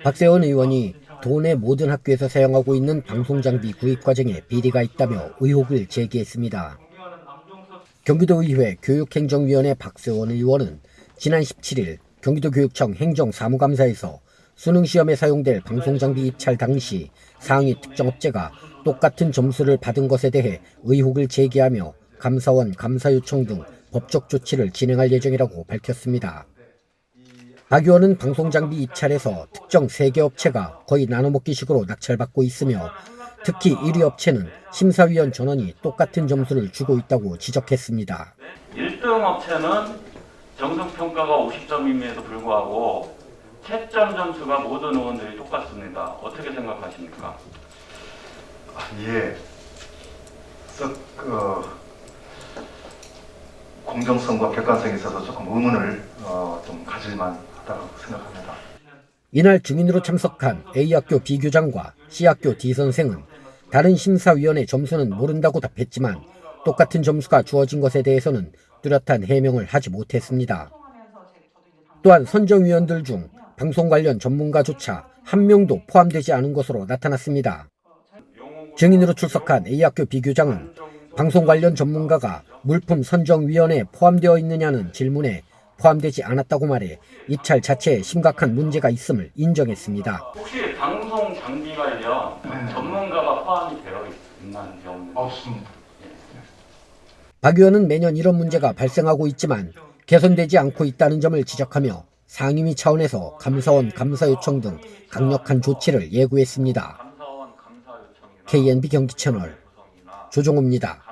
박세원 의원이 도내 모든 학교에서 사용하고 있는 방송장비 구입 과정에 비리가 있다며 의혹을 제기했습니다. 경기도의회 교육행정위원회 박세원 의원은 지난 17일 경기도교육청 행정사무감사에서 수능시험에 사용될 방송장비 입찰 당시 상위 특정 업체가 똑같은 점수를 받은 것에 대해 의혹을 제기하며 감사원 감사 요청 등 법적 조치를 진행할 예정이라고 밝혔습니다. 박 의원은 방송장비 입찰에서 특정 3개 업체가 거의 나눠먹기식으로 낙찰받고 있으며 특히 1위 업체는 심사위원 전원이 똑같은 점수를 주고 있다고 지적했습니다. 1등 업체는 정성평가가 50점임에도 불구하고 채점 점수가 모든 의원들이 똑같습니다. 어떻게 생각하십니까? 아, 예. 썩, 어, 공정성과 객관성에 있어서 조금 의문을 어, 좀 가질만 하다고 생각합니다. 이날 증인으로 참석한 A학교 B교장과 C학교 D선생은 다른 심사위원의 점수는 모른다고 답했지만 똑같은 점수가 주어진 것에 대해서는 뚜렷한 해명을 하지 못했습니다. 또한 선정위원들 중 방송 관련 전문가조차 한 명도 포함되지 않은 것으로 나타났습니다. 증인으로 출석한 A학교 B교장은 방송 관련 전문가가 물품 선정위원회에 포함되어 있느냐는 질문에 포함되지 않았다고 말해 입찰 자체에 심각한 문제가 있음을 인정했습니다. 혹시 방송 장비 관련 전문가가 포함이 되어 있나요? 없는지? 없습니다. 박 의원은 매년 이런 문제가 발생하고 있지만 개선되지 않고 있다는 점을 지적하며 상임위 차원에서 감사원 감사 요청 등 강력한 조치를 예고했습니다. KNB 경기 채널 구성이나 조종호입니다.